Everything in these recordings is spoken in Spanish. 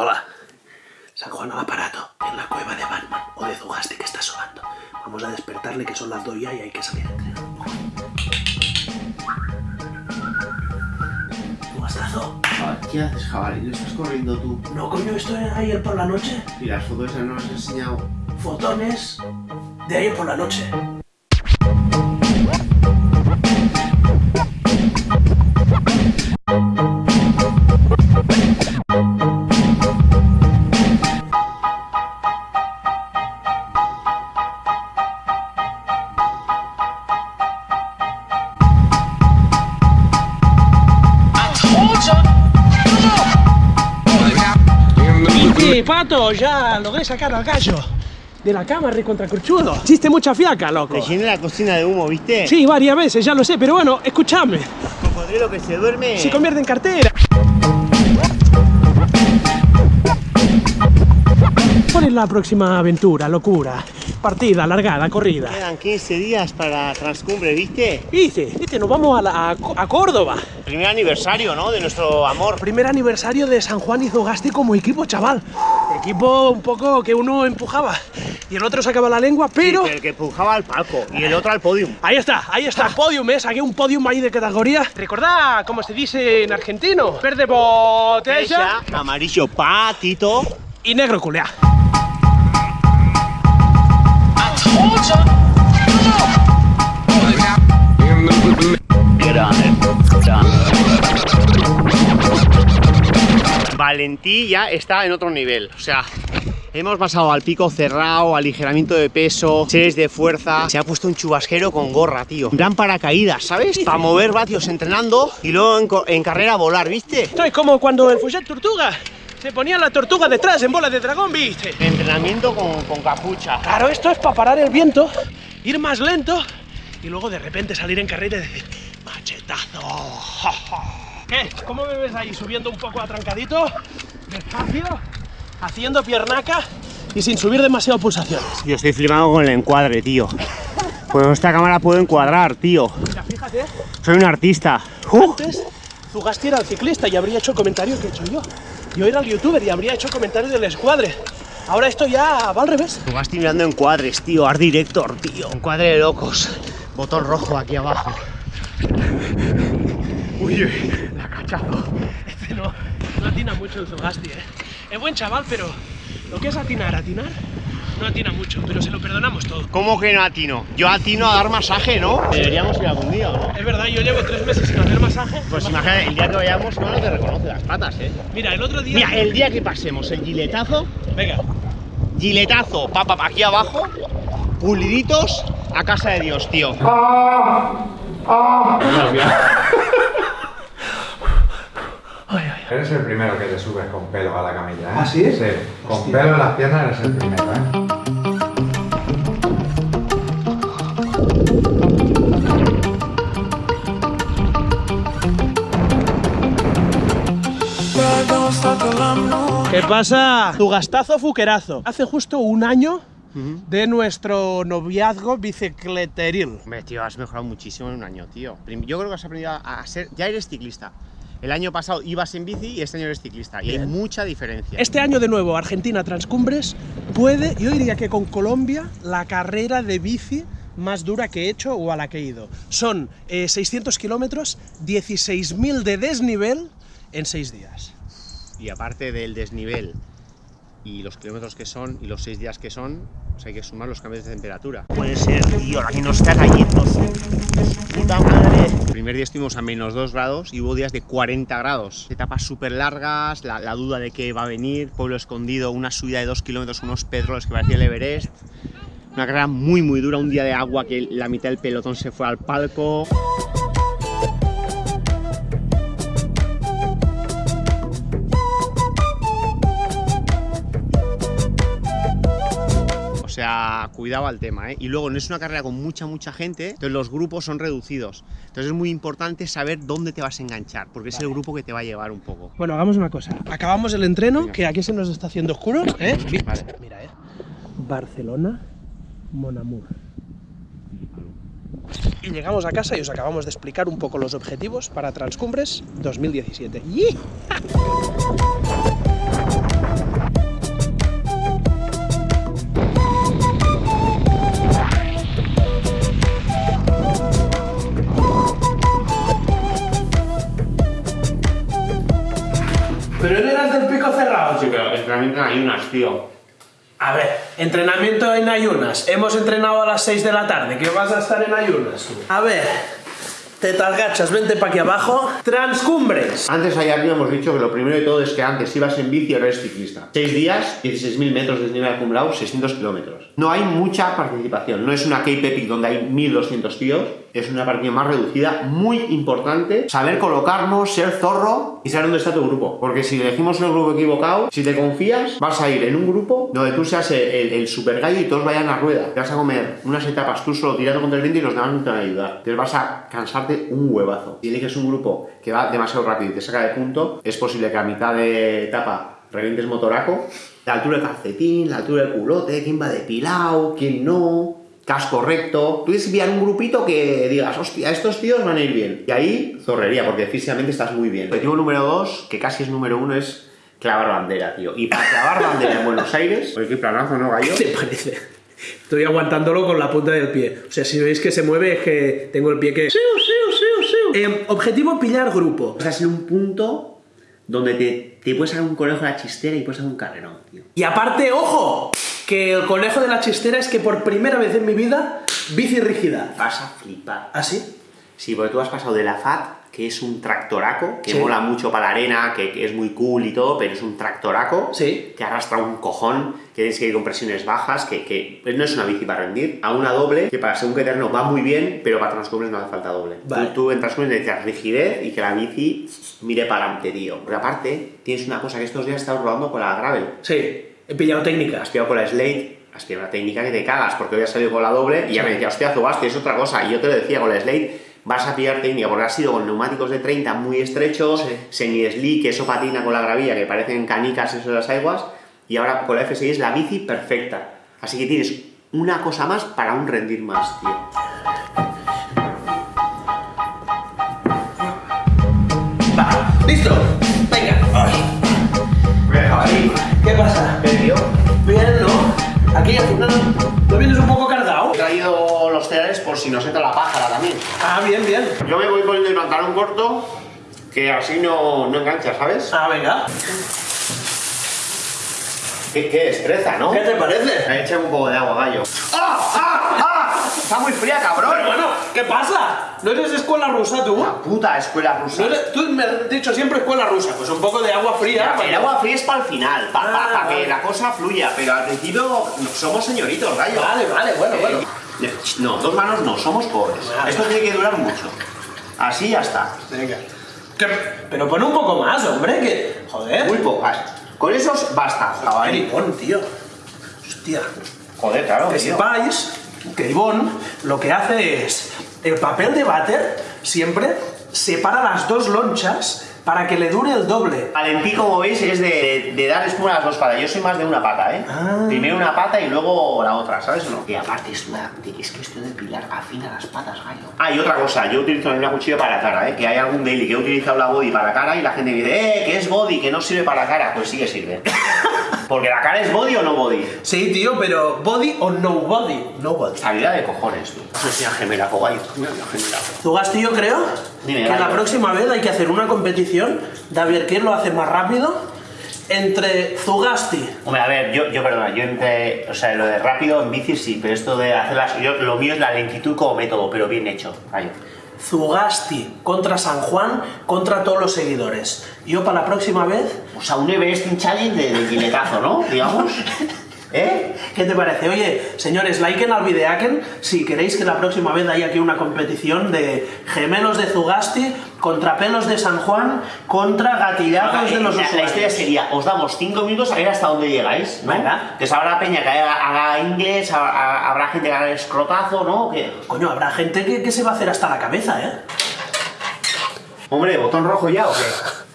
Hola. San Juan al aparato, en la cueva de Batman o de Zugaste que está sobando. Vamos a despertarle que son las dos ya y hay que salir a entrenar. Zugastazo. ¿Qué haces, jabalí? ¿No estás corriendo tú? No, coño, esto era ayer por la noche. Y las fotos ya no las has enseñado. Fotones de ayer por la noche. Sí, pato, ya logré sacar al gallo de la cama recontracurchudo. Hiciste mucha fiaca, loco. Te llené la cocina de humo, ¿viste? Sí, varias veces, ya lo sé, pero bueno, escúchame. Cocodrilo que se duerme. Se convierte en cartera. ¿Cuál es la próxima aventura, locura? Partida, largada, corrida. Quedan 15 días para Transcumbre, ¿viste? Dice, dice, nos vamos a, la- a a Córdoba. Primer aniversario, ¿no? De nuestro amor. Primer aniversario de San Juan y Zogaste como equipo, chaval. Equipo un poco que uno empujaba y el otro sacaba la lengua, pero... Sí, el que empujaba al palco y el otro al podium. Ahí está, ahí está podium, ¿eh? Saqué un podium ahí de categoría. Recordad, como se dice en argentino, verde botella Amarillo patito. y negro culea. Valentí ya está en otro nivel. O sea, hemos pasado al pico cerrado, aligeramiento de peso, series de fuerza. Se ha puesto un chubasquero con gorra, tío. Gran paracaídas, ¿sabes? Para mover vatios entrenando y luego en, carrera volar, ¿viste? Esto es como cuando el Fouget Tortuga se ponía la tortuga detrás en bola de dragón, ¿viste? Entrenamiento con, con capucha. Claro, esto es para parar el viento, ir más lento y luego de repente salir en carrera y decir ¡Machetazo! ¿Qué? ¿Cómo me ves ahí subiendo un poco atrancadito? Despacio, haciendo piernaca y sin subir demasiado pulsaciones. Yo estoy flipando con el encuadre, tío. Pues esta cámara puedo encuadrar, tío. Mira, fíjate, Soy un artista. ¡Uh! antes Zugasti era el ciclista y habría hecho el comentario que he hecho yo. Yo era el youtuber y habría hecho comentario del escuadre. Ahora esto ya va al revés. Tú vas mirando encuadres, tío. Art Director, tío. Encuadre de locos. Botón rojo aquí abajo. Uy, uy, la cachazo. Este no, no atina mucho el Zugasti, eh. Es buen chaval, pero lo que es atinar, atinar, no atina mucho, pero se lo perdonamos todo. ¿Cómo que no atino? Yo atino a dar masaje, ¿no? Deberíamos ir algún día, ¿o no? Es verdad, yo llevo tres meses sin hacer Pues imagínate, el día que vayamos, no te reconoce las patas, ¿eh? Mira, el otro día. Mira, el día que pasemos el giletazo, Venga, giletazo, pa, pa, pa, aquí abajo, puliditos a casa de Dios, tío. Eres el primero que te subes con pelo a la camilla, ¿eh? ¿Ah, sí? Sí, con pelo en las piernas eres el primero, ¿eh? ¿Qué pasa? Zugastazo fuquerazo. Hace justo un año de nuestro noviazgo bicicleteril. Hombre, tío, has mejorado muchísimo en un año, tío. Yo creo que has aprendido a ser. Ya eres ciclista. El año pasado ibas en bici y este año eres ciclista. Y hay Bien. mucha diferencia. Este año de nuevo Argentina Transcumbres puede, yo diría que con Colombia, la carrera de bici más dura que he hecho o a la que he ido. Son eh, 600 kilómetros, 16.000 de desnivel en 6 días. Y aparte del desnivel y los kilómetros que son y los seis días que son, pues hay que sumar los cambios de temperatura. Puede ser, tío, la que nos está cayendo. Puta madre. El primer día estuvimos a menos 2 grados y hubo días de 40 grados. Etapas súper largas, la, la duda de que va a venir, pueblo escondido, una subida de 2 kilómetros, unos pedroles que parecía el Everest. Una carrera muy muy dura, un día de agua que la mitad del pelotón se fue al palco. Sea, cuidado al tema, ¿eh? Y luego no es una carrera con mucha, mucha gente, entonces los grupos son reducidos. Entonces es muy importante saber dónde te vas a enganchar, porque es el grupo que te va a llevar un poco. Bueno, hagamos una cosa. Acabamos el entreno, que aquí se nos está haciendo oscuro. ¿eh? Vale. Mira, ¿eh? Barcelona, Monamur. Y llegamos a casa y os acabamos de explicar un poco los objetivos para Transcumbres 2017. ¡Yi! Vienes del pico cerrado, Sí, pero entrenamiento en ayunas, tío. A ver, entrenamiento en ayunas. Hemos entrenado a las 6 de la tarde, que vas a estar en ayunas. A ver, te gachas, vente para aquí abajo. Transcumbres. Antes allá arriba hemos dicho que lo primero de todo es que antes ibas en bici ahora eres ciclista. 6 días, 16.000 metros de nivel acumulado, 600 kilómetros. No hay mucha participación. No es una Cape Epic donde hay 1.200 tíos. Es una partida más reducida, muy importante. Saber colocarnos, ser zorro y saber dónde está tu grupo. Porque si elegimos el grupo equivocado, si te confías, vas a ir en un grupo donde tú seas el, el- y todos vayan a rueda. Te vas a comer unas etapas tú solo tirando contra el viento y los demás no te van a ayudar. Entonces vas a cansarte un huevazo. Si eliges un grupo que va demasiado rápido y te saca de punto, es posible que a mitad de etapa revientes motoraco. La altura del calcetín, la altura del culote, quién va depilado, quién no, casco recto. Tú tienes que pillar un grupito que digas, hostia, estos tíos van a ir bien. Y ahí, zorrería, porque físicamente estás muy bien. Objetivo número dos, que casi es número uno, es clavar bandera, tío. Y para clavar bandera en Buenos Aires, pues qué planazo, ¿no, gallo? ¿Qué te parece? Estoy aguantándolo con la punta del pie. O sea, si veis que se mueve es que tengo el pie que... ¡Siu, siu, siu, siu! Eh, objetivo, pillar grupo. A ser un punto donde te, te puedes sacar un conejo de la chistera y puedes hacer un carrerón, tío. Y aparte, ojo, que el conejo de la chistera es que por primera vez en mi vida, bici rígida. Vas a flipar. ¿Ah, sí? Sí, porque tú has pasado de la FAT, que es un tractoraco, que Sí. mola mucho para la arena, que, que es muy cool y todo, pero es un tractoraco, Sí. que arrastra un cojón, que tienes que ir con presiones bajas, que, que no es una bici para rendir, a una doble, que para según qué terreno va muy bien, pero para transcumbres no hace falta doble. Vale. Tú, tú en transcumbres necesitas rigidez y que la bici mire para adelante, tío. Porque aparte, tienes una cosa que estos días estás rodando con la gravel. Sí, he pillado técnicas. Has pillado con la Slate, has pillado una técnica que te cagas, porque hoy has salido con la doble y ya me decía, hostia, Zubasti, es otra cosa. Y yo te lo decía, con la Slate vas a pillar técnica, porque has sido con neumáticos de 30 muy estrechos, Sí. semi-slick, eso patina con la gravilla, que parecen canicas eso de las aguas, y ahora con la F6 es la bici perfecta. Así que tienes una cosa más para un rendir más, tío. Yo me voy poniendo el pantalón corto, que así no, no engancha, ¿sabes? Ah, venga. Qué, qué destreza, ¿no? ¿Qué te parece? Echa un poco de agua, gallo. ¡Ah! ¡Ah! ¡Ah! Está muy fría, cabrón. Pero bueno, ¿qué pasa? ¿No eres escuela rusa tú? La puta escuela rusa. ¿No eres- Tú me has dicho siempre escuela rusa, pues un poco de agua fría. El agua fría es para el final, para Ah, que vale. la cosa fluya, pero al principio somos señoritos, gallo. Vale, vale, bueno, bueno. No, dos manos no, somos pobres. Esto tiene que durar mucho. Así ya está. Venga. ¿Qué? Pero pon un poco más, hombre, que... Joder. Muy pocas. Con esos basta. Maricón, tío. Hostia. Joder, claro. Que tío. sepáis que Ivonne lo que hace es el papel de váter siempre separa las dos lonchas para que le dure el doble. Valentí, como veis, es de, de dar espuma a las dos patas. Yo soy más de una pata, ¿eh? Ah. Primero una pata y luego la otra, ¿sabes o no? Y aparte es, una, es que esto de pilar afina las patas, gallo. Ah, y otra cosa, yo utilizo la cuchilla para la cara, ¿eh? Que hay algún daily que he utilizado la body para la cara y la gente me dice, ¡eh! Que es body, que no sirve para la cara. Pues sí que sirve. Porque la cara es body o no body. Sí, tío, pero body o no body. No body. Estabilidad de cojones, tú. Eso es una gemela, una gemela. Zugasti, yo creo Dime, que la próxima vez hay que hacer una competición de a ver quién lo hace más rápido entre Zugasti Hombre, a ver, yo, yo perdona, yo entre, o sea, lo de rápido en bici sí, pero esto de hacerlas, yo, lo mío es la lentitud como método, pero bien hecho, gallo. Zugasti contra San Juan contra todos los seguidores. Yo para la próxima vez, O sea, un Everesting Challenge de, de giletazo, ¿no? Digamos. ¿Eh? ¿qué te parece? Oye, señores, liken al videaken si queréis que la próxima vez haya aquí una competición de gemelos de Zugasti contra pelos de San Juan contra gatillazos de los la, la historia sería, os damos 5 minutos a ver hasta dónde llegáis, ¿no? Venga. Entonces habrá peña que haga, haga inglés, ha- ha- habrá gente que haga el escrotazo, ¿no? Que... Coño, habrá gente que, que se va a hacer hasta la cabeza, ¿eh? Hombre, botón rojo ya, ¿o qué?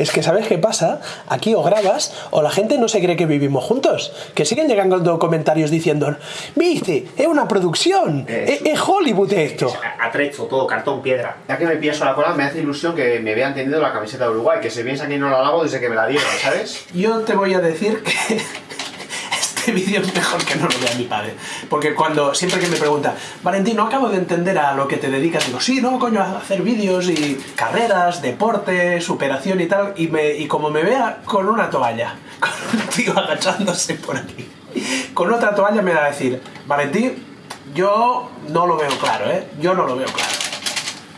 Es que ¿sabes qué pasa? Aquí o grabas o la gente no se cree que vivimos juntos. Que siguen llegando comentarios diciendo, viste, es una producción, es, Hollywood esto. Atrecho, todo, cartón, piedra. Ya que me a la cola, me hace ilusión que me vean teniendo la camiseta de Uruguay, que se piensa que no la lavo desde que me la dieron, ¿sabes? Yo te voy a decir que este vídeo mejor que no lo vea mi padre. Porque cuando, siempre que me pregunta, Valentín, no acabo de entender a lo que te dedicas, digo, sí, no, coño, a hacer vídeos y carreras, deporte, superación y tal, y, me, y como me vea con una toalla, con un tío agachándose por aquí, con otra toalla me va a decir, Valentín, yo no lo veo claro, ¿eh? Yo no lo veo claro.